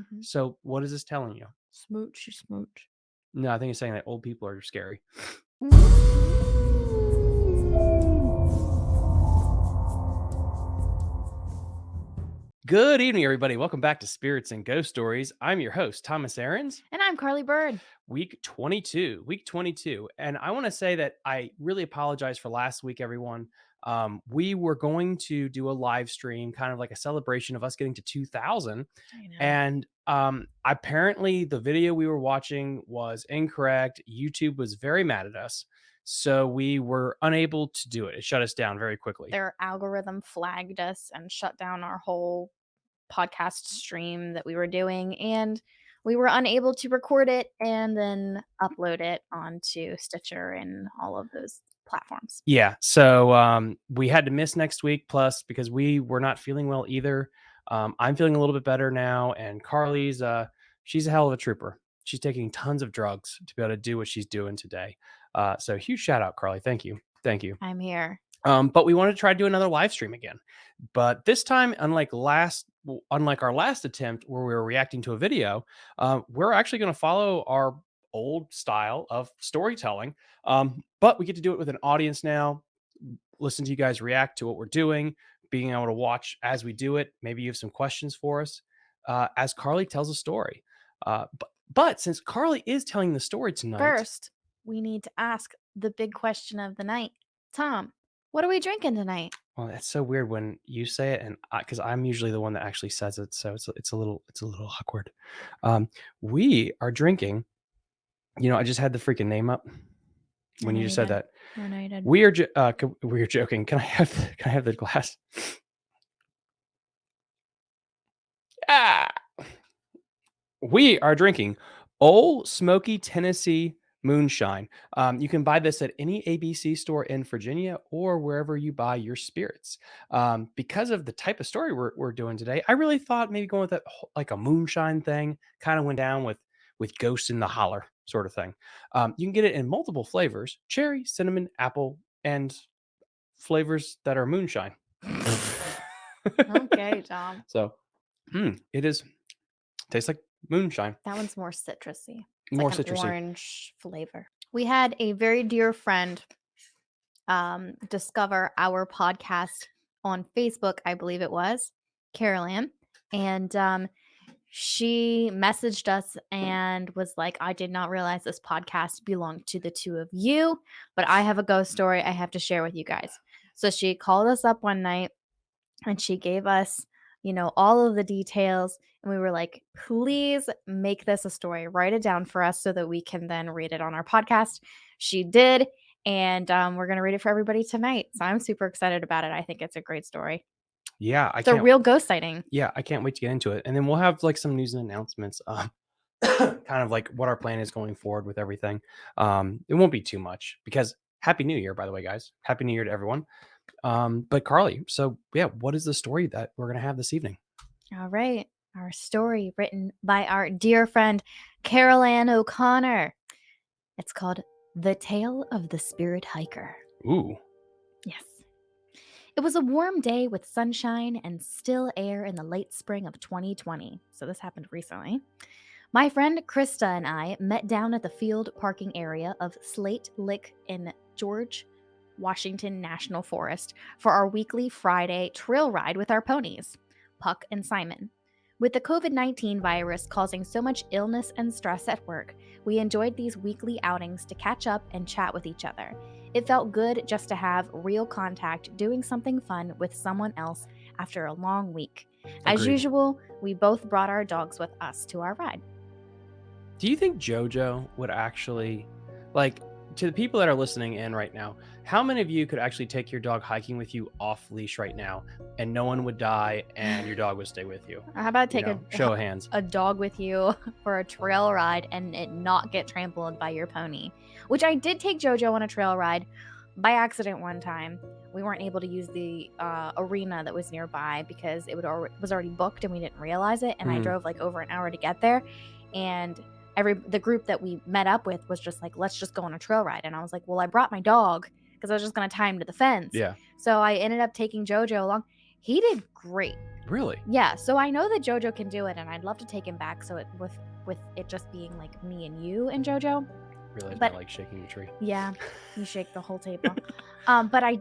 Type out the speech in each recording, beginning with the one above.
Mhm. So what is this telling you? Smoochy smooch. No, I think it's saying that old people are scary. Good evening, everybody. Welcome back to Spirits and Ghost Stories. I'm your host, Thomas Aarons. And I'm Carly Bird. Week 22, week 22. And I want to say that I really apologize for last week, everyone. Um, we were going to do a live stream, kind of like a celebration of us getting to 2000. And um, apparently, the video we were watching was incorrect. YouTube was very mad at us. So we were unable to do it. It shut us down very quickly. Their algorithm flagged us and shut down our whole podcast stream that we were doing. And we were unable to record it and then upload it onto Stitcher and all of those platforms. Yeah. So um, we had to miss next week, plus because we were not feeling well either. Um, I'm feeling a little bit better now, and Carly's uh, she's a hell of a trooper. She's taking tons of drugs to be able to do what she's doing today. Uh, so huge shout out, Carly. Thank you. Thank you. I'm here. Um, but we wanted to try to do another live stream again. But this time, unlike last, unlike our last attempt where we were reacting to a video, uh, we're actually going to follow our old style of storytelling. Um, but we get to do it with an audience now. Listen to you guys react to what we're doing, being able to watch as we do it. Maybe you have some questions for us uh, as Carly tells a story. Uh, but but since Carly is telling the story tonight, First, we need to ask the big question of the night. Tom, what are we drinking tonight? Well, that's so weird when you say it, and because I'm usually the one that actually says it, so it's it's a little it's a little awkward. Um, we are drinking. You know, I just had the freaking name up when you just said that. We are uh, we are joking. Can I have the, can I have the glass? ah, we are drinking Ole Smoky Tennessee Moonshine. Um, you can buy this at any ABC store in Virginia or wherever you buy your spirits. Um, because of the type of story we're, we're doing today, I really thought maybe going with that like a moonshine thing kind of went down with with ghosts in the Holler sort of thing. Um, you can get it in multiple flavors: cherry, cinnamon, apple, and flavors that are moonshine. okay, Tom. So, mm, it is tastes like moonshine. That one's more citrusy. It's More like citrusy. orange flavor. We had a very dear friend um, discover our podcast on Facebook, I believe it was, Carol Ann. And um, she messaged us and was like, I did not realize this podcast belonged to the two of you, but I have a ghost story I have to share with you guys. So she called us up one night and she gave us, you know, all of the details. And we were like, please make this a story, write it down for us so that we can then read it on our podcast. She did. And um, we're going to read it for everybody tonight. So I'm super excited about it. I think it's a great story. Yeah, I It's a real ghost sighting. yeah, I can't wait to get into it. And then we'll have like some news and announcements. Um, kind of like what our plan is going forward with everything. Um, it won't be too much because Happy New Year, by the way, guys. Happy New Year to everyone. Um, but Carly, so yeah, what is the story that we're gonna have this evening? All right. Our story written by our dear friend Carol Ann O'Connor. It's called The Tale of the Spirit Hiker. Ooh, Yes. It was a warm day with sunshine and still air in the late spring of 2020. So this happened recently. My friend Krista and I met down at the field parking area of Slate Lick in George Washington National Forest for our weekly Friday trail ride with our ponies, Puck and Simon. With the COVID 19 virus causing so much illness and stress at work, we enjoyed these weekly outings to catch up and chat with each other. It felt good just to have real contact doing something fun with someone else after a long week. As usual, we both brought our dogs with us to our ride. do you think JoJo would actually like to the people that are listening in right now? How many of you could actually take your dog hiking with you off leash right now, and no one would die, and your dog would stay with you? How about You take know, a, show of hands. a dog with you for a trail ride and it not get trampled by your pony? Which I did take JoJo on a trail ride by accident one time. We weren't able to use the uh, arena that was nearby because it would al- was already booked and we didn't realize it. And I Mhm. drove like over an hour to get there, and every the group that we met up with was just like, let's just go on a trail ride. And I was like, well, I brought my dog because I was just gonna tie him to the fence. Yeah. So I ended up taking JoJo along. He did great. Really? Yeah, so I know that JoJo can do it, and I'd love to take him back. So it with with it just being like me and you and JoJo. Realize But- I like shaking the tree. Yeah, you shake the whole table. um, but I,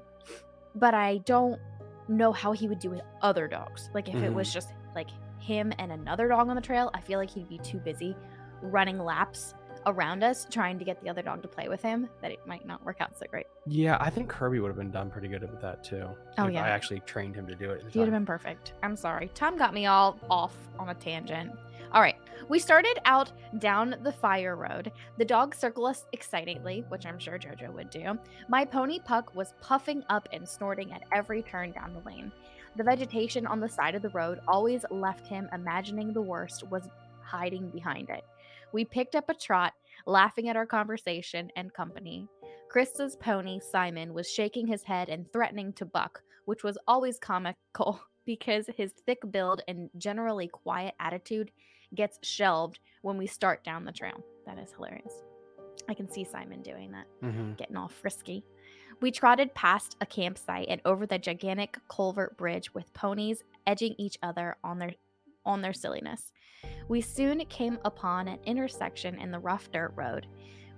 but I don't know how he would do with other dogs. Like if it was just like him and another dog on the trail, I feel like he'd be too busy running laps around us trying to get the other dog to play with him that it might not work out so great. Yeah, I think Kirby would have been done pretty good with that too. Oh, if yeah. I actually trained him to do it. He would have been perfect. I'm sorry. Tom got me all off on a tangent. All right. We started out down the fire road. The dogs circle us excitedly, which I'm sure JoJo would do. My pony Puck was puffing up and snorting at every turn down the lane. The vegetation on the side of the road always left him imagining the worst was hiding behind it. We picked up a trot, laughing at our conversation and company. Krista's pony, Simon, was shaking his head and threatening to buck, which was always comical because his thick build and generally quiet attitude gets shelved when we start down the trail. That is hilarious. I can see Simon doing that, Mhm. getting all frisky. We trotted past a campsite and over the gigantic culvert bridge with ponies edging each other on their on their silliness. We soon came upon an intersection in the rough dirt road.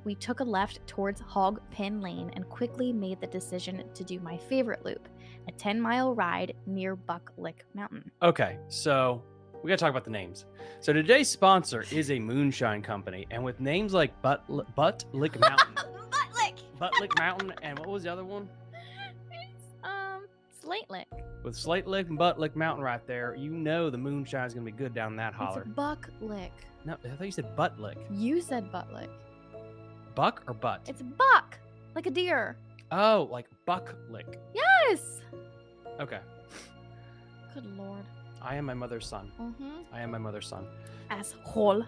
We took a left towards Hog Pin Lane and quickly made the decision to do my favorite loop, a 10 mile ride near Buck Lick Mountain. Okay, so we gotta talk about the names. So today's sponsor is a moonshine company, and with names like Butt Butt Lick Mountain, Butt Lick! Butt Lick Mountain, and what was the other one? It's, um, Slate Lick. With Slate Lick and Butt Lick Mountain right there, you know the moonshine is gonna be good down that holler. It's Buck Lick. No, I thought you said Butt Lick. You said Butt Lick. Buck or Butt? It's Buck, like a deer. oh, like Buck Lick. Yes! Okay. Good lord. I am my mother's son. Mm-hmm. I am my mother's son. Asshole.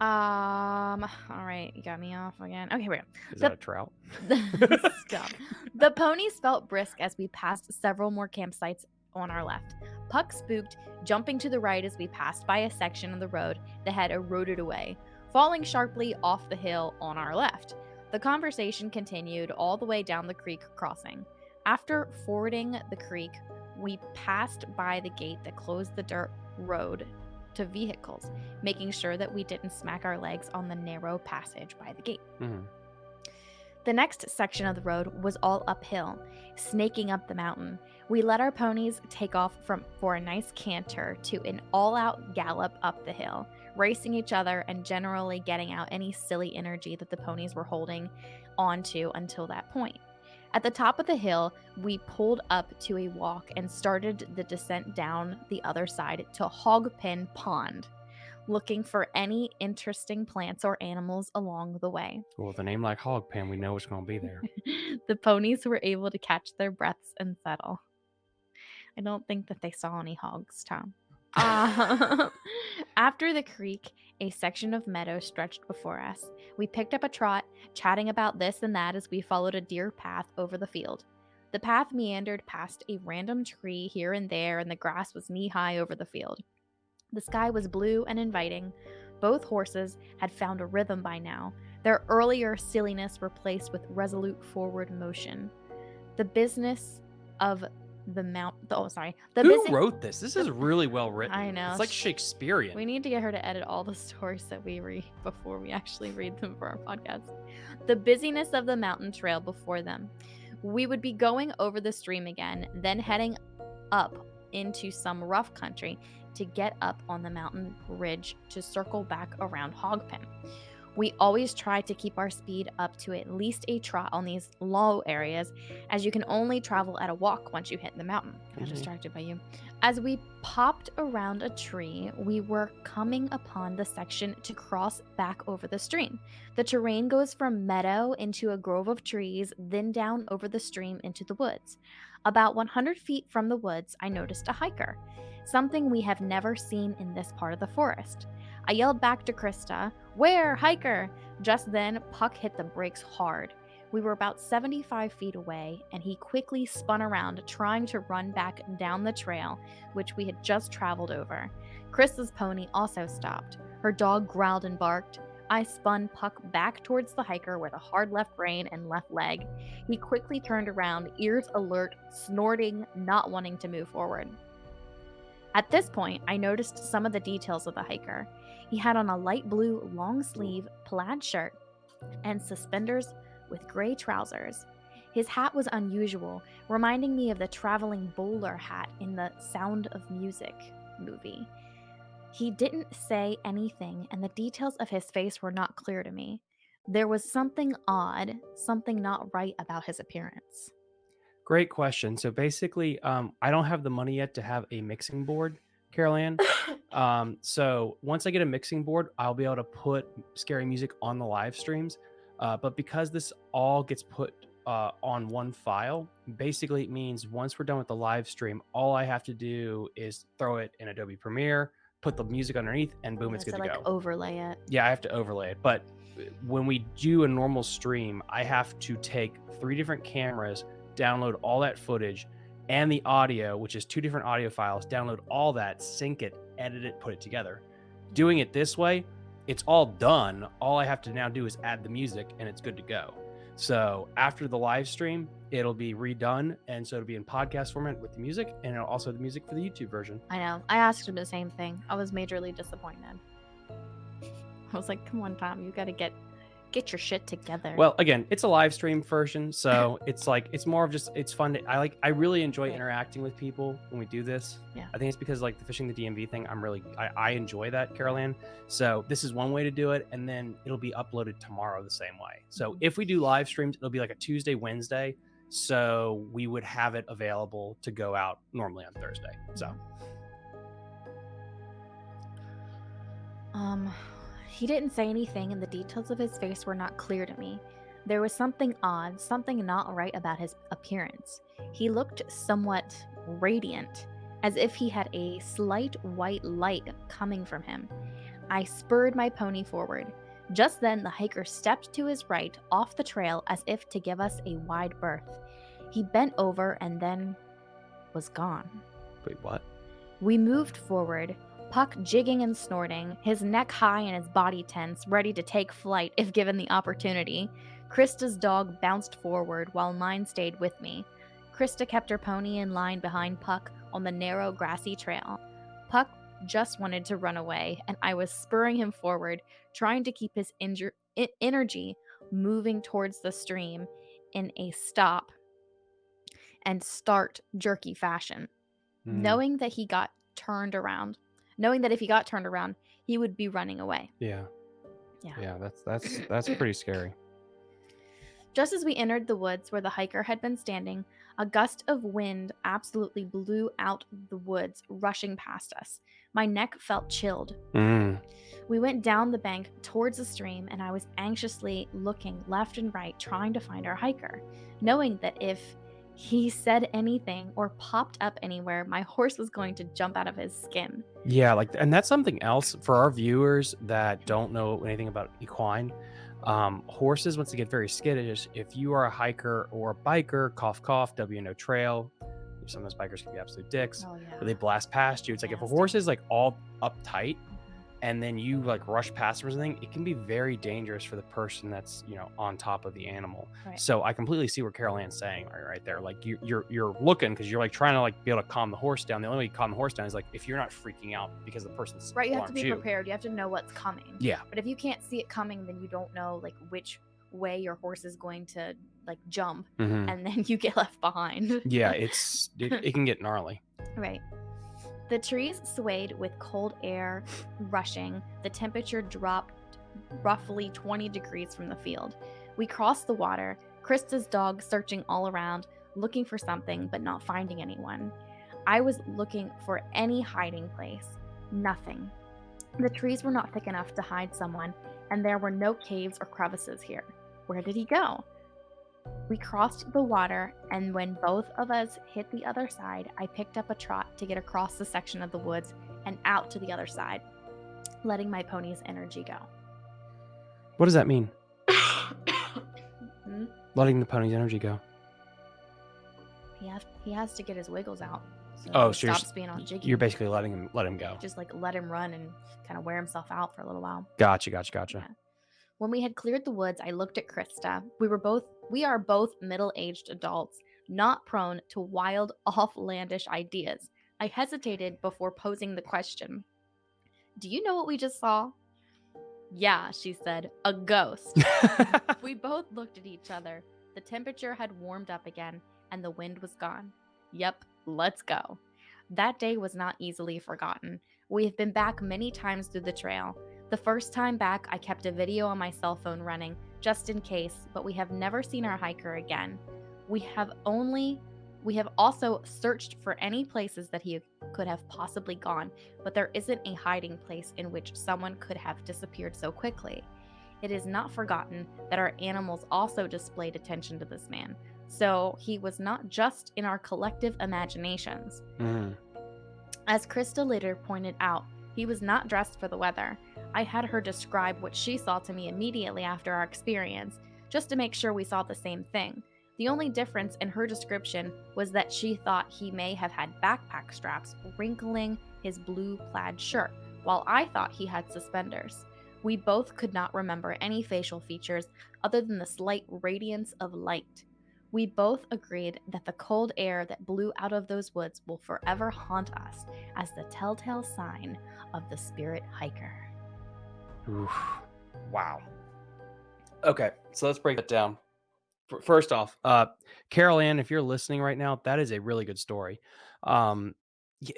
Um, all right, you got me off again. Okay, here we go. Is The- that a trout? Stop. The ponies felt brisk as we passed several more campsites on our left. Puck spooked, jumping to the right as we passed by a section of the road that had eroded away, falling sharply off the hill on our left. The conversation continued all the way down the creek crossing. After fording the creek, we passed by the gate that closed the dirt road to vehicles, making sure that we didn't smack our legs on the narrow passage by the gate. Mhm. The next section of the road was all uphill, snaking up the mountain. We let our ponies take off from for a nice canter to an all-out gallop up the hill, racing each other and generally getting out any silly energy that the ponies were holding onto until that point. At the top of the hill, we pulled up to a walk and started the descent down the other side to Hogpen Pond, looking for any interesting plants or animals along the way. Well, with a name like Hog Pen, we know it's gonna be there. the ponies were able to catch their breaths and settle. I don't think that they saw any hogs, Tom. Um, after the creek, a section of meadow stretched before us. We picked up a trot, chatting about this and that as we followed a deer path over the field. The path meandered past a random tree here and there, and the grass was knee high over the field. The sky was blue and inviting. Both horses had found a rhythm by now, their earlier silliness replaced with resolute forward motion. The business of the mount. Oh, sorry. The Who wrote this? This is really well written. I know. It's like Shakespearean. We need to get her to edit all the stories that we read before we actually read them for our podcast. The busyness of the mountain trail before them. We would be going over the stream again, then heading up into some rough country to get up on the mountain ridge to circle back around Hogpen. We always try to keep our speed up to at least a trot on these low areas, as you can only travel at a walk once you hit the mountain. I'm Mhm. distracted by you. As we popped around a tree, we were coming upon the section to cross back over the stream. The terrain goes from meadow into a grove of trees, then down over the stream into the woods. About 100 feet from the woods, I noticed a hiker, something we have never seen in this part of the forest. I yelled back to Krista, Where, hiker? Just then, Puck hit the brakes hard. We were about 75 feet away, and he quickly spun around, trying to run back down the trail, which we had just traveled over. Chris's pony also stopped. Her dog growled and barked. I spun Puck back towards the hiker with a hard left rein and left leg. He quickly turned around, ears alert, snorting, not wanting to move forward. At this point, I noticed some of the details of the hiker. He had on a light blue long sleeve plaid shirt and suspenders with gray trousers. His hat was unusual, reminding me of the traveling bowler hat in the Sound of Music movie. He didn't say anything, and the details of his face were not clear to me. There was something odd, something not right about his appearance. Great question. So basically, um, I don't have the money yet to have a mixing board, Carol Ann. Um, so once I get a mixing board, I'll be able to put scary music on the live streams. Uh, but because this all gets put uh, on one file, basically it means once we're done with the live stream, all I have to do is throw it in Adobe Premiere, put the music underneath, and boom, it's So, good to like go. overlay it. Yeah, I have to overlay it. But uh, when we do a normal stream, I have to take three different cameras, download all that footage and the audio, which is two different audio files, download all that, sync it, edit it, put it together. Doing it this way, it's all done. All I have to now do is add the music and it's good to go. So after the live stream, it'll be redone. And so it'll be in podcast format with the music and it'll also the music for the YouTube version. I know. I asked him the same thing. I was majorly disappointed. I was like, "Come on, Tom, you got to get get your shit together." Well, again, it's a live stream version, so it's like it's more of just it's fun. To, I like I really enjoy Right. interacting with people when we do this. Yeah. I think it's because like the fishing the DMV thing. I'm really I, I enjoy that, Carol Ann. So this is one way to do it, and then it'll be uploaded tomorrow the same way. So Mhm. if we do live streams, it'll be like a Tuesday, Wednesday. So we would have it available to go out normally on Thursday. So Um, he didn't say anything, and the details of his face were not clear to me. There was something odd, something not right about his appearance. He looked somewhat radiant, as if he had a slight white light coming from him. I spurred my pony forward. Just then, the hiker stepped to his right off the trail as if to give us a wide berth. He bent over and then was gone. wait, what? We moved forward, Puck jigging and snorting, his neck high and his body tense, ready to take flight if given the opportunity. Krista's dog bounced forward while mine stayed with me. Krista kept her pony in line behind Puck on the narrow grassy trail. Puck just wanted to run away, and I was spurring him forward, trying to keep his e- energy moving towards the stream in a stop and start jerky fashion Hmm, knowing that he got turned around, knowing that if he got turned around, he would be running away. yeah, Yeah. yeah. That's that's that's pretty scary. Just as we entered the woods where the hiker had been standing, a gust of wind absolutely blew out the woods, rushing past us. My neck felt chilled. Mm. We went down the bank towards the stream, and I was anxiously looking left and right, trying to find our hiker, knowing that if he said anything or popped up anywhere, my horse was going to jump out of his skin. Yeah, like, and that's something else for our viewers that don't know anything about equine. Um, horses, once they get very skittish, if you are a hiker or a biker, cough, cough, W W&OD trail, sometimes bikers can be absolute dicks, Oh yeah. but they blast past you. It's like if a horse is like all uptight and then you like rush past them or something, it can be very dangerous for the person that's you know on top of the animal. Right. So I completely see what Carol Ann's saying right, right there. Like you, you're you're looking because you're like trying to like be able to calm the horse down. The only way you calm the horse down is like if you're not freaking out because the person's Right, you have to be prepared. You have to know what's coming. Yeah, But if you can't see it coming, then you don't know like which way your horse is going to like jump, Mhm. and then you get left behind. yeah. It's it, it can get gnarly. Right. The trees swayed with cold air rushing. The temperature dropped roughly 20 degrees from the field. We crossed the water, Krista's dog searching all around, looking for something but not finding anyone. I was looking for any hiding place. Nothing. The trees were not thick enough to hide someone, and there were no caves or crevices here. Where did he go? We crossed the water, and when both of us hit the other side, I picked up a trot to get across the section of the woods and out to the other side, letting my pony's energy go. What does that mean? Hmm? Letting the pony's energy go. He has he has to get his wiggles out. So Oh, so you're stops being all jiggy. You're basically letting him let him go. just like let him run and kind of wear himself out for a little while. Gotcha, gotcha, gotcha. Yeah. When we had cleared the woods, I looked at Krista. We were both we are both middle-aged adults, not prone to wild, offlandish ideas. I hesitated before posing the question Do you know what we just saw? Yeah, she said, a ghost. we both looked at each other. The temperature had warmed up again, and the wind was gone. Yep, let's go. That day was not easily forgotten. We have been back many times through the trail. The first time back, I kept a video on my cell phone running, just in case, but we have never seen our hiker again. We have only we have also searched for any places that he could have possibly gone, but there isn't a hiding place in which someone could have disappeared so quickly. It is not forgotten that our animals also displayed attention to this man, so he was not just in our collective imaginations. Mhm. As Krista later pointed out, he was not dressed for the weather. I had her describe what she saw to me immediately after our experience, just to make sure we saw the same thing. The only difference in her description was that she thought he may have had backpack straps wrinkling his blue plaid shirt, while I thought he had suspenders. We both could not remember any facial features other than the slight radiance of light. We both agreed that the cold air that blew out of those woods will forever haunt us as the telltale sign of the spirit hiker. Oof. Wow. Okay, so let's break that down. First off, uh, Carol Ann, if you're listening right now, that is a really good story. Um, yeah,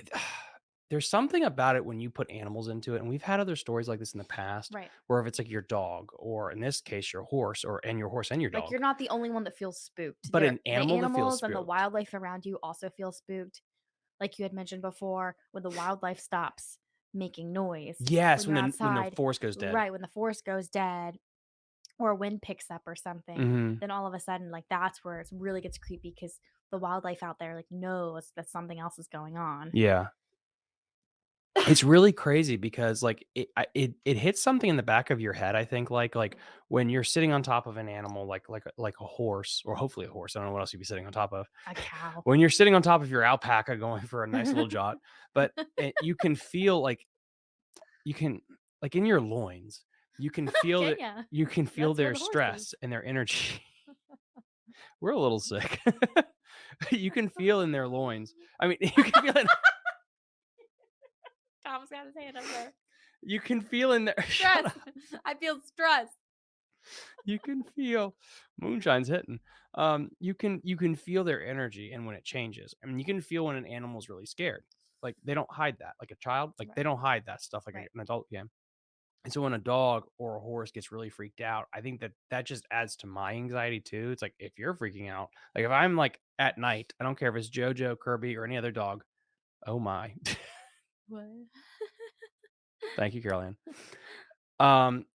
there's something about it when you put animals into it, and we've had other stories like this in the past, Right. where if it's like your dog, or in this case, your horse, or and your horse and your dog Like you're not the only one that feels spooked. But There- an animal the that feels animals and the wildlife around you also feel spooked. Like you had mentioned before, when the wildlife stops making noise. yes, when when, the, when the forest goes dead. Right, when the forest goes dead or a wind picks up or something, Mhm. then all of a sudden, like that's where it really gets creepy because the wildlife out there like knows that something else is going on. Yeah. It's really crazy because like it I- it it hits something in the back of your head. I think like like when you're sitting on top of an animal like like a- like a horse or hopefully a horse. I don't know what else you'd be sitting on top of. A cow. When you're sitting on top of your alpaca going for a nice little jaunt, but it, you can feel like you can like in your loins. You can feel ya? you can feel That's where their the horse is. stress and their energy. We're a little sick. you can feel in their loins. I mean, you can feel it. Tom's got his hand up there. You can feel in there. Stress. I feel stress. you can feel moonshine's hitting um you can you can feel their energy and when it changes i mean you can feel when an animal's really scared like they don't hide that like a child like they don't hide that stuff like Right. an adult can and so when a dog or a horse gets really freaked out i think that that just adds to my anxiety too it's like if you're freaking out like if i'm like at night i don't care if it's jojo kirby or any other dog oh my What? Thank you, Carol Ann. Um,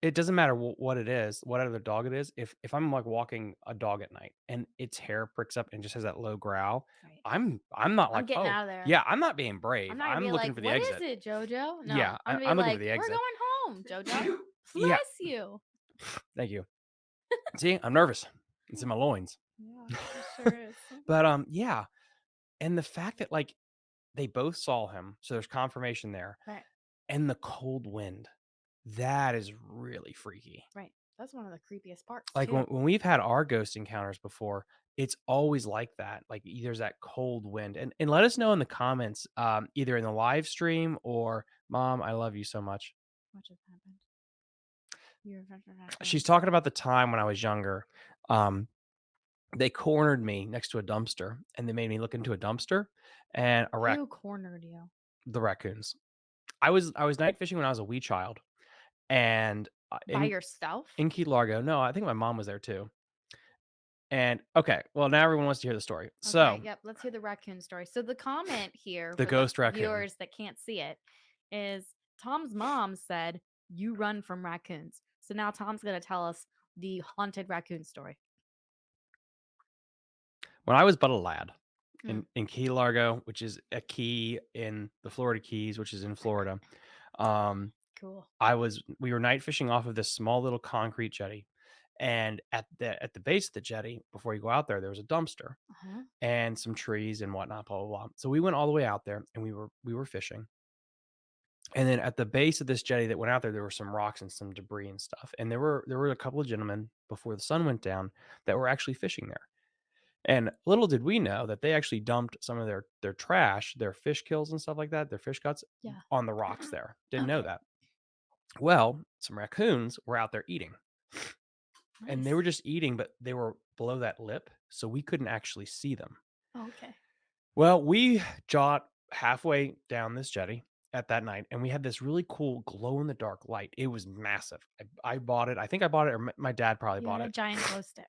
it doesn't matter wh- what it is, what other dog it is. If if I'm like walking a dog at night and its hair pricks up and just has that low growl, Right. I'm I'm not I'm like getting oh out of there. yeah, I'm not being brave. I'm I'm, not gonna be looking like, for the "What is exit. it, Jojo? No, Yeah, I- I'm gonna I'm looking like, for the we're exit." going home, Jojo. Yeah. Bless you. Thank you. See, I'm nervous. It's in my loins. Yeah, it sure is. But um, yeah, and the fact that like they both saw him, so there's confirmation there, Right, and the cold wind, that is really freaky. right. That's one of the creepiest parts. like when, when we've had our ghost encounters before it's always like that like there's that cold wind and, and let us know in the comments um, either in the live stream or mom i love you so much what just happened? You're she's talking about the time when i was younger um, they cornered me next to a dumpster and they made me look into a dumpster and a rac- Who cornered you? the raccoons i was i was night fishing when i was a wee child and uh, By in, yourself? in key largo no i think my mom was there too and okay well now everyone wants to hear the story so Okay, yep. Let's hear the raccoon story. So the comment here, The for ghost raccoon. viewers that can't see it, is Tom's mom said, "You run from raccoons." So now Tom's gonna tell us the haunted raccoon story. When I was but a lad Mm. in, in Key Largo, which is a key in the Florida Keys, which is in Florida, um, Cool. I was we were night fishing off of this small little concrete jetty, and at the at the base of the jetty, before you go out there, there was a dumpster Uh-huh. and some trees and whatnot, blah blah blah. So we went all the way out there, and we were we were fishing. And then at the base of this jetty that went out there, there were some rocks and some debris and stuff. And there were there were a couple of gentlemen before the sun went down that were actually fishing there. And little did we know that they actually dumped some of their their trash, their fish kills and stuff like that, their fish guts Yeah. on the rocks there. Didn't know that. Well, some raccoons were out there eating and they were just eating, but they were below that lip, so we couldn't actually see them. Oh, okay. Well, we got halfway down this jetty at that night and we had this really cool glow in the dark light. It was massive. I, I bought it. I think I bought it or my dad probably You bought had a it, giant glow stick.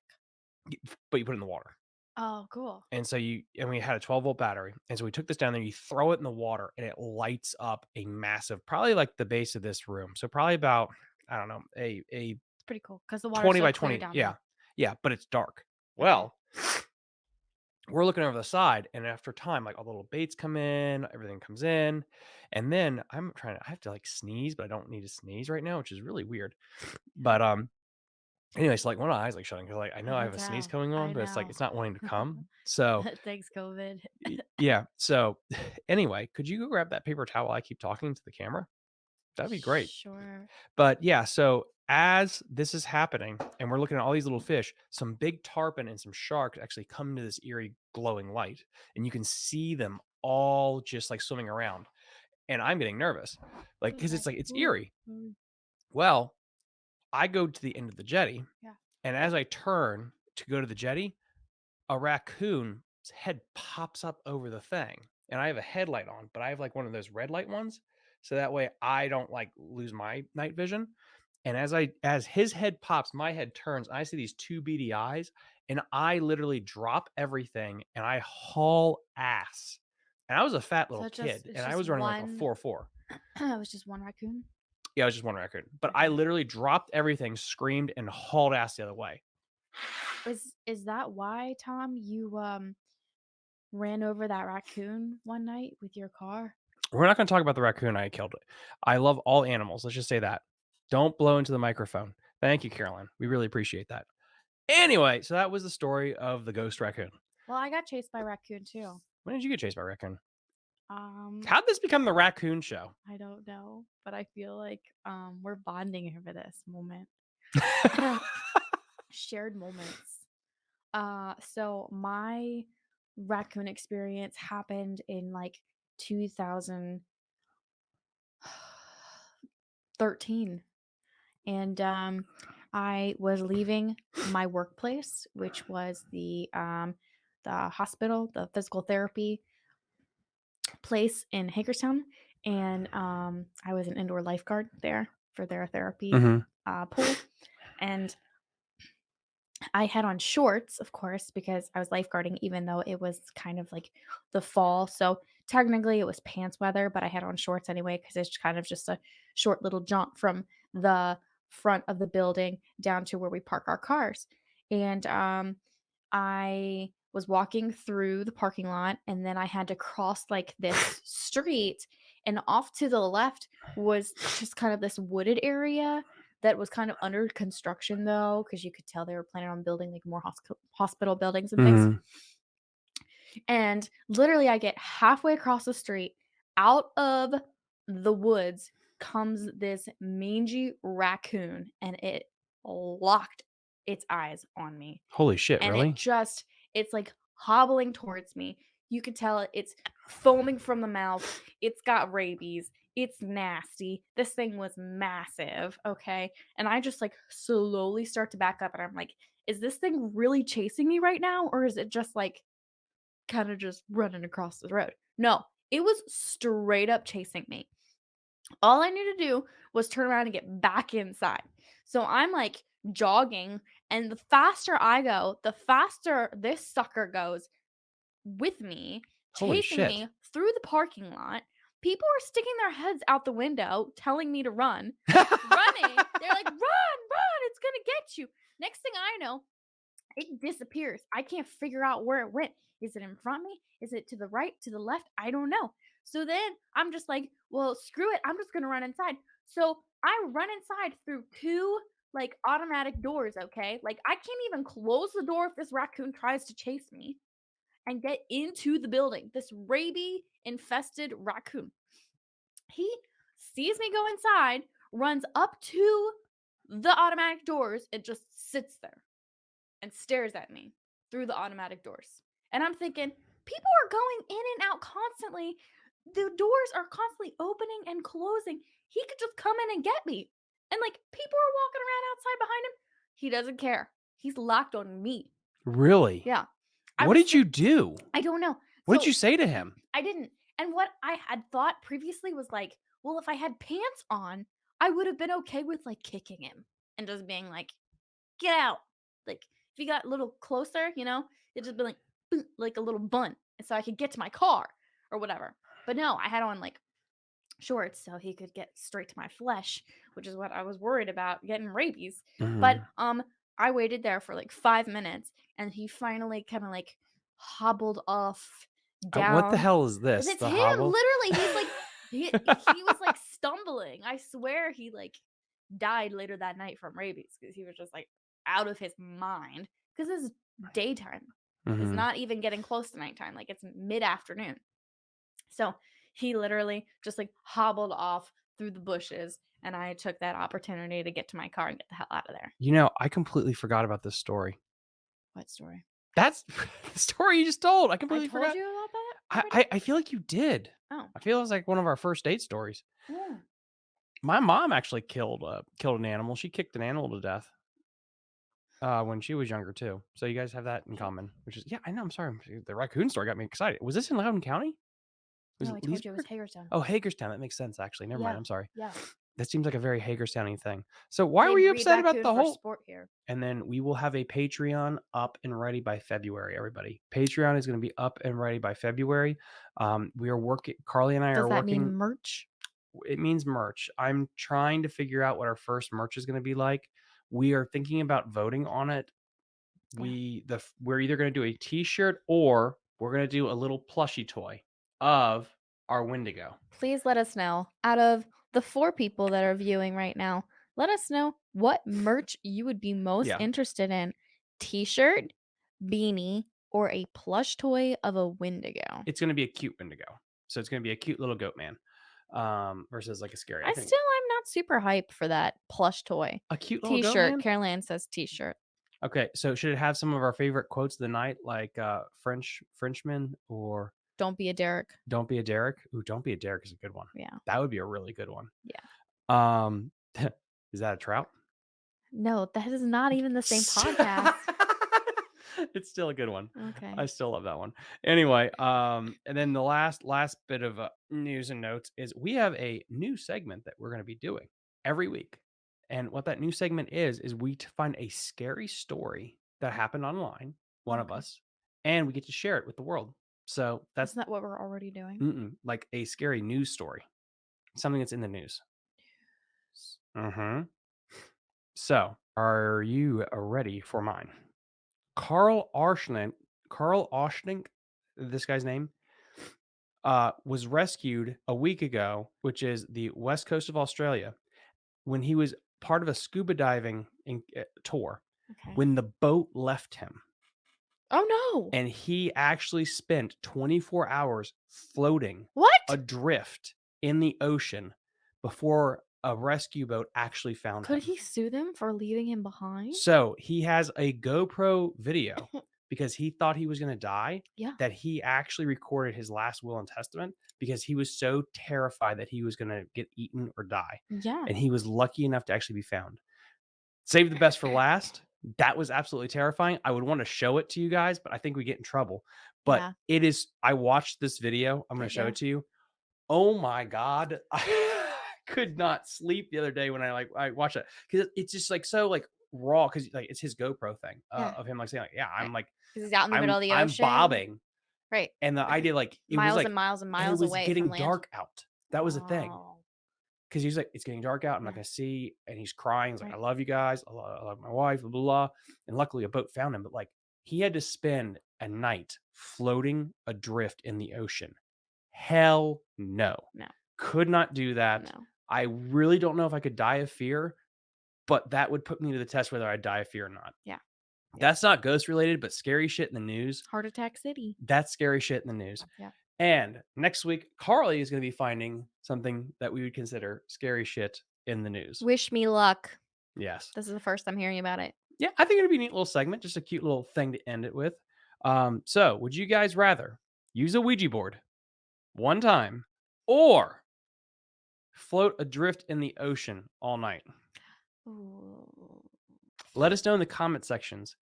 but you put it in the water. Oh, cool. And so you and we had a 12 volt battery. And so we took this down there, you throw it in the water and it lights up a massive, probably like the base of this room. So probably about, I don't know, a a It's pretty cool because the water 20 by 20. down Yeah. there. Yeah, but it's dark. Well, we're looking over the side and after time like all the little baits come in everything comes in and then i'm trying to i have to like sneeze but i don't need to sneeze right now which is really weird but um anyway so like one of my eyes like shutting because like i I know i can have a sneeze tell. coming on I but it's like know. it's not wanting to come so Thanks, COVID. y- yeah so anyway could you go grab that paper towel while i keep talking to the camera that'd be great Sure. but yeah, so as this is happening and we're looking at all these little fish, some big tarpon and some sharks actually come to this eerie glowing light, and you can see them all just like swimming around. And I'm getting nervous, like because it's like it's eerie. Well, I go to the end of the jetty, Yeah. and as I turn to go to the jetty, a raccoon's head pops up over the thing. And I have a headlight on, but I have like one of those red light ones. So that way I don't like lose my night vision. And as I as his head pops, my head turns. I see these two beady eyes, and I literally drop everything and I haul ass. And I was a fat little it's just kid, and I was running like a four four. it was just one raccoon. Yeah, I was just one record, but I literally dropped everything, screamed, and hauled ass the other way. Is is that why, Tom, you um ran over that raccoon one night with your car? We're not going to talk about the raccoon I killed. I love all animals. Let's just say that. Don't blow into the microphone. Thank you, Carol Ann. We really appreciate that. Anyway, so that was the story of the ghost raccoon. Well, I got chased by raccoon too. When did you get chased by raccoon? Um, How'd this become the raccoon show? I don't know, but I feel like um we're bonding over this moment. Shared moments. Uh, so my raccoon experience happened in like 2013. And um, I was leaving my workplace, which was the um, the hospital, the physical therapy place in Hagerstown, and um, I was an indoor lifeguard there for their therapy Mhm. uh, pool, and I had on shorts, of course, because I was lifeguarding, even though it was kind of like the fall. So technically it was pants weather, but I had on shorts anyway because it's kind of just a short little jaunt from the front of the building down to where we park our cars. And um, I was walking through the parking lot and then I had to cross like this street. And off to the left was just kind of this wooded area that was kind of under construction though, because you could tell they were planning on building like more hosc- hospital buildings and things. Mhm. And literally, I get halfway across the street, out of the woods comes this mangy raccoon, and it locked its eyes on me Holy shit, and really? it just it's like hobbling towards me. You could tell it's foaming from the mouth. It's got rabies. It's nasty. This thing was massive, okay? And I just like slowly start to back up and I'm like, is this thing really chasing me right now or is it just like kind of just running across the road? No, it was straight up chasing me all I needed to do was turn around and get back inside. So I'm like jogging, and the faster I go, the faster this sucker goes with me, Holy chasing shit. me through the parking lot. People are sticking their heads out the window, telling me to run, running. They're like, run, run, it's gonna get you. Next thing I know, it disappears. I can't figure out where it went. Is it in front of me? Is it to the right, to the left? I don't know. So then I'm just like, well, screw it. I'm just going to run inside. So I run inside through two like automatic doors, okay? Like I can't even close the door if this raccoon tries to chase me and get into the building. This rabies infested raccoon. He sees me go inside, runs up to the automatic doors, and just sits there and stares at me. through the automatic doors. And I'm thinking, people are going in and out constantly. The doors are constantly opening and closing. He could just come in and get me. And like people are walking around outside behind him. He doesn't care. He's locked on me. Really? Yeah. I What did you do? I don't know. What did you say to him? I didn't. And what I had thought previously was like, well, if I had pants on, I would have been okay with like kicking him and just being like, get out. Like if he got a little closer, you know, it'd just be like, like a little bunt. And so I could get to my car or whatever. But no, I had on like shorts so he could get straight to my flesh, which is what I was worried about getting rabies. But Mhm. um I waited there for like five minutes and he finally kind of like hobbled off Uh, down. what the hell is this? It's him, hobble? literally. He's like he, he was like stumbling. I swear he like died later that night from rabies because he was just like out of his mind. Because it's daytime. It's Mhm. not even getting close to nighttime. Like it's mid afternoon. So he literally just like hobbled off through the bushes, and I took that opportunity to get to my car and get the hell out of there. You know, I completely forgot about this story. What story? That's the story you just told. I I completely told forgot. you about that. I. I I feel like you did. Oh. I feel it was like one of our first date stories. Yeah. My mom actually killed uh killed an animal. She kicked an animal to death. Uh, when she was younger too. So you guys have that in common, which is yeah. I know. I'm sorry. The raccoon story got me excited. Was this in Loudoun County? Was No, I told you it was Hagerstown. Oh, Hagerstown. That makes sense. Actually, never mind. I'm sorry. Yeah. That seems like a very Hagerstowny thing. So why They were you upset about the whole? sport here? And then we will have a Patreon up and ready by February. Everybody, Patreon is going to be up and ready by February. Um, we are working. Carly and I Does are that working. mean merch? it means merch. I'm trying to figure out what our first merch is going to be like. We are thinking about voting on it. Yeah. We the we're either going to do a T-shirt or we're going to do a little plushie toy of our Wendigo. Please let us know. Out of the four people that are viewing right now, let us know what merch you would be most Yeah. interested in t-shirt, beanie, or a plush toy of a Wendigo. It's going to be a cute Wendigo, so it's going to be a cute little goat man, um, versus like a scary. I still am not super hype for that plush toy. a cute T-shirt. man? Carol Ann says t-shirt. Okay, so should it have some of our favorite quotes of the night, like uh, French Frenchman or Don't be a Derek. Don't be a Derek? Ooh, Don't be a Derek is a good one. Yeah. That would be a really good one. Yeah. Um, is that a trout? No, that is not even the same podcast. it's still a good one. Okay. I still love that one. Anyway, um, and then the last last bit of uh, news and notes is we have a new segment that we're going to be doing every week, and what that new segment is is we find a scary story that happened online, one of us, and we get to share it with the world. So that's Isn't that what we're already doing? Mm-mm, like a scary news story, something that's in the news. Mm-hmm. So, are you uh, ready for mine? Carl Arschnink, Carl Oshnik, this guy's name, uh, was rescued a week ago, which is the west coast of Australia, when he was part of a scuba diving in, uh, tour. Okay. When the boat left him, oh no. and he actually spent 24 hours floating what? adrift in the ocean before a rescue boat actually found him. Could him. he sue them for leaving him behind? So he has a GoPro video because he thought he was going to die. Yeah. That he actually recorded his last will and testament because he was so terrified that he was going to get eaten or die. Yeah. And he was lucky enough to actually be found. Save the best for last. That was absolutely terrifying. I would want to show it to you guys, but I think we get in trouble. But Yeah. it is, I watched this video. I'm going to show there. it to you. Oh my God. I could not sleep the other day when I like, I watched it because it's just like so like raw because like it's his GoPro thing uh, Yeah. of him like saying like, yeah, I'm like, he's out in the I'm, middle of the ocean. I'm bobbing. Right. And the idea like, it miles was like, and miles and miles it was away getting dark out. That was the thing. Because he's like, it's getting dark out. I'm not gonna see, and he's crying. He's like, I love you guys. I love, I love my wife. Blah, blah blah. And luckily, a boat found him. But like, he had to spend a night floating adrift in the ocean. Hell no. No. Could not do that. No. I really don't know if I could die of fear, but that would put me to the test whether I'd die of fear or not. Yeah. Yeah. That's not ghost related, but scary shit in the news. Heart Attack City. That's scary shit in the news. Yeah. And next week, Carly is going to be finding something that we would consider scary shit in the news. Wish me luck. Yes. This is the first I'm hearing about it. Yeah, I think it'd be a neat little segment, just a cute little thing to end it with. Um, so would you guys rather use a Ouija board one time or float adrift in the ocean all night? Ooh. Let us know in the comment sections.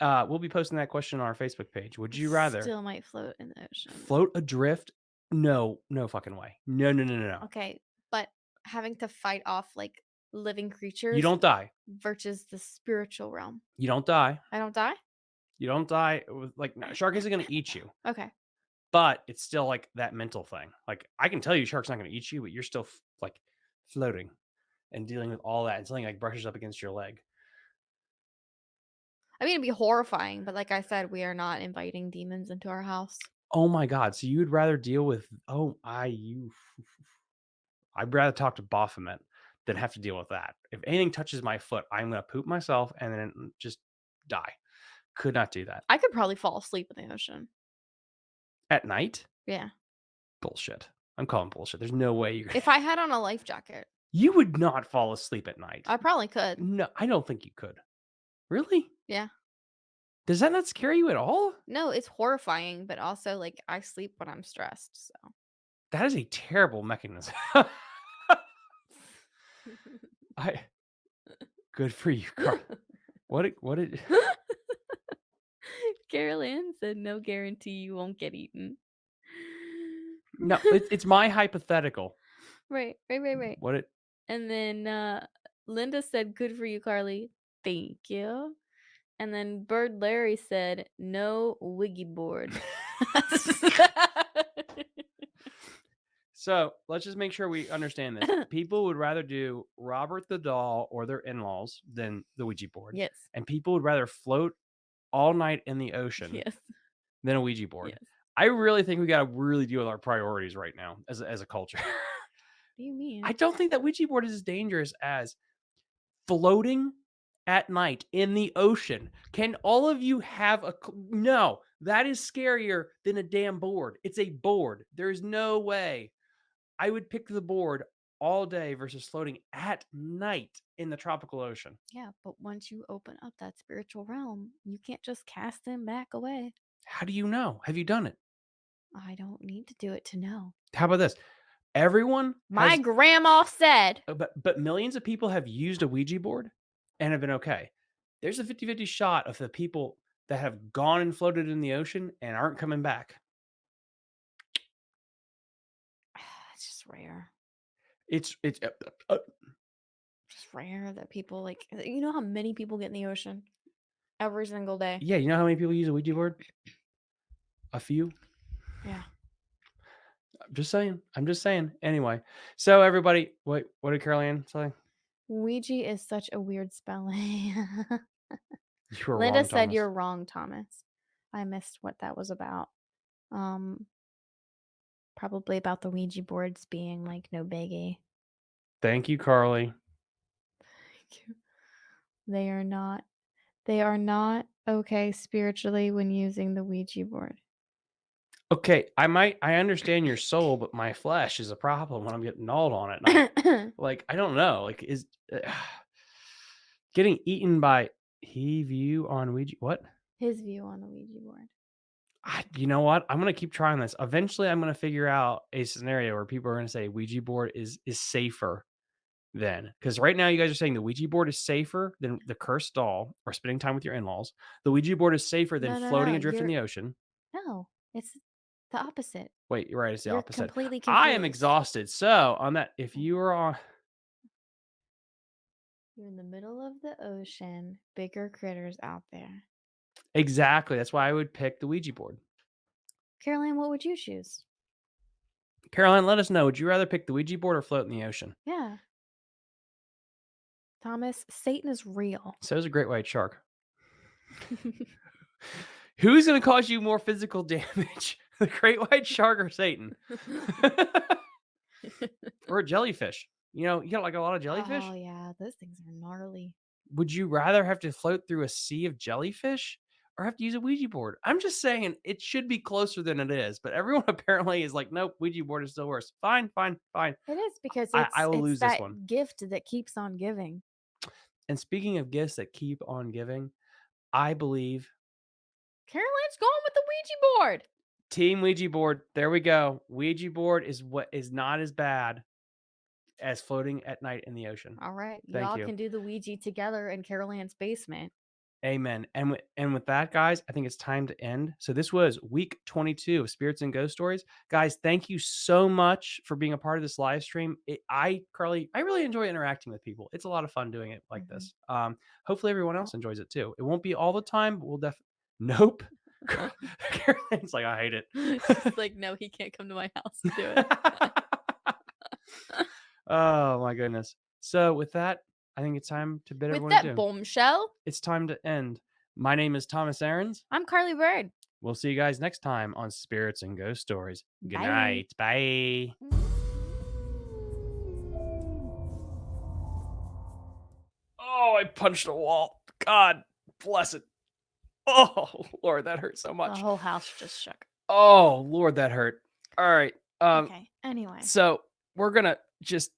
Uh, we'll be posting that question on our Facebook page. Would you rather Still might float in the ocean. float adrift? No, no fucking way. No, no, no, no, no. Okay, but having to fight off like living creatures You don't die. versus the spiritual realm. You don't die. I don't die? You don't die. With, like no, shark isn't going to eat you, Okay. but it's still like that mental thing. Like I can tell you, shark's not going to eat you, but you're still f- like floating and dealing with all that, and something like brushes up against your leg. I mean, it'd be horrifying, but like I said, we are not inviting demons into our house. Oh my god! So you'd rather deal with? Oh, I you. I'd rather talk to Baphomet than have to deal with that. If anything touches my foot, I'm gonna poop myself and then mm, just die. Could not do that I could probably fall asleep in the ocean. at night. Yeah. Bullshit. I'm calling bullshit. There's no way you. If I had on a life jacket, you would not fall asleep at night. I probably could. No, I don't think you could. Really? Yeah. Does that not scare you at all? No, it's horrifying, but also like I sleep when I'm stressed. So That is a terrible mechanism. I. Good for you, Carl. What? It, what? It, Carol Ann said no guarantee you won't get eaten. no, it, it's my hypothetical. right, right, right, right. What? It. And then uh Linda said, Good for you, Carly. Thank you. And then Bird Larry said, No wiggy board. So let's just make sure we understand this. People would rather do Robert the doll or their in-laws than the Ouija board, yes. and people would rather float all night in the ocean Yes. than a Ouija board. Yes. I really think we got to really deal with our priorities right now as a, as a culture. What do you mean? I don't think that Ouija board is as dangerous as floating at night in the ocean. Can all of you have a no? That is scarier than a damn board. It's a board. There's no way. I would pick the board all day versus floating at night in the tropical ocean. yeah, but once you open up that spiritual realm, you can't just cast them back away. How do you know? Have you done it? I don't need to do it to know. How about this? Everyone My has- grandma said. Uh, but but millions of people have used a Ouija board and have been okay. There's a 50-50 shot of the people that have gone and floated in the ocean and aren't coming back. It's just rare. It's it's uh, uh, uh, Just rare that people like you know how many people get in the ocean every single day. yeah, you know how many people use a Ouija board? A few. Yeah. I'm just saying. I'm just saying. Anyway, so everybody, what what did Carol Ann say? Ouija is such a weird spelling. You Linda wrong, said Thomas. you're wrong, Thomas. I missed what that was about. Um probably about the Ouija boards being like no biggie. Thank you, Carly. Thank you. They are not they are not okay spiritually when using the Ouija board. Okay, I might I understand your soul, but my flesh is a problem when I'm getting gnawed on it. like I don't know, like is uh, getting eaten by he view on Ouija. What? His view on the Ouija board. I, you know what? I'm gonna keep trying this. Eventually, I'm gonna figure out a scenario where people are gonna say Ouija board is is safer than because right now you guys are saying the Ouija board is safer than the cursed doll or spending time with your in-laws. The Ouija board is safer than No, no, floating no, adrift in the ocean. No, it's the opposite. Wait, you're right. It's the You're opposite. completely I am confused. exhausted. So on that, if you are on, You're in the middle of the ocean, bigger critters out there. exactly, that's why I would pick the Ouija board. Caroline, what would you choose? Caroline, let us know. Would you rather pick the Ouija board or float in the ocean? Yeah. Thomas, Satan is real. So is a great white shark. Who's going to cause you more physical damage, the great white shark or Satan, or a jellyfish? You know, you got like a lot of oh, jellyfish. Oh yeah, those things are gnarly. Would you rather have to float through a sea of jellyfish or have to use a Ouija board? I'm just saying it should be closer than it is, but everyone apparently is like, nope, Ouija board is still worse. Fine, fine, fine. It is because it's, I- I will lose this one. gift that keeps on giving. And speaking of gifts that keep on giving, I believe Caroline's going with the Ouija board. Team Ouija board. There we go. Ouija board is what is not as bad as floating at night in the ocean. All right. Thank Y'all you. can do the Ouija together in Caroline's basement. Amen. And with, and with that, guys, I think it's time to end. So this was week 22 of Spirits and Ghost Stories. Guys, thank you so much for being a part of this live stream. It, I, Carly, I really enjoy interacting with people. It's a lot of fun doing it like Mhm. this. Um, hopefully everyone else enjoys it too. It won't be all the time, but we'll def. Nope. Uh-huh. Caroline's like, I hate it. She's like, no, he can't come to my house to do it. oh my goodness. So with that, I think it's time to bid with everyone that adieu. bombshell, It's time to end. My name is Thomas Aarons. I'm Carly Bird. We'll see you guys next time on Spirits and Ghost Stories. Good Bye. night. Bye. Oh, I punched a wall. God bless it. Oh, Lord, that hurt so much. The whole house just shook. Oh, Lord, that hurt. All right. Um, okay. Anyway. so we're gonna just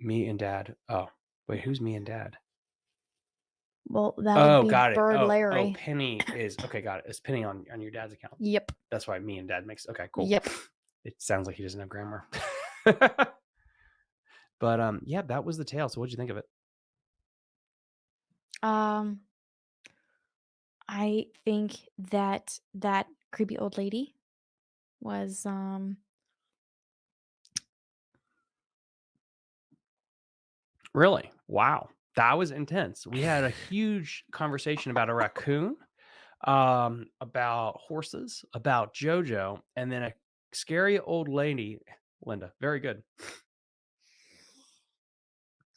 Me and dad. Oh, wait, who's me and dad? Well, that Oh, would be got it. Bird Oh, oh, Larry. Penny is okay. Got it. It's Penny on on your dad's account. Yep. That's why me and dad makes okay. Cool. Yep. It sounds like he doesn't have grammar. but um, yeah, that was the tale. So what'd you think of it? Um, I think that that creepy old lady was um Really? Wow. That was intense. We had a huge conversation about a raccoon, um, about horses, about JoJo, and then a scary old lady. Linda, very good.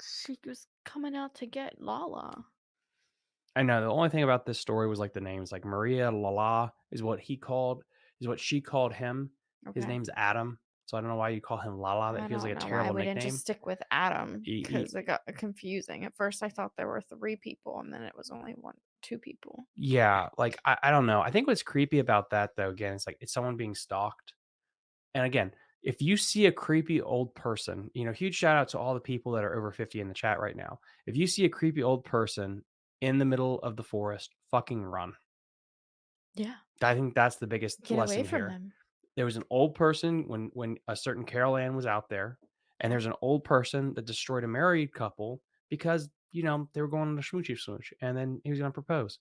she was coming out to get Lala. I know the only thing about this story was like the names, like Maria Lala is what he called, is what she called him. His name's Adam, so I don't know why you call him Lala. That I feels like a know terrible we didn't nickname. just stick with Adam because it got confusing. At first, I thought there were three people, and then it was only one, two people. Yeah, like I, I don't know. I think what's creepy about that though, again, it's like it's someone being stalked. And again, if you see a creepy old person, you know, huge shout out to all the people that are over 50 in the chat right now. If you see a creepy old person in the middle of the forest, fucking run. Yeah, I think that's the biggest get lesson away from here. them. There was an old person when when a certain Carol Ann was out there, and there's an old person that destroyed a married couple because you know they were going on a smoochy smooch, and then he was going to propose.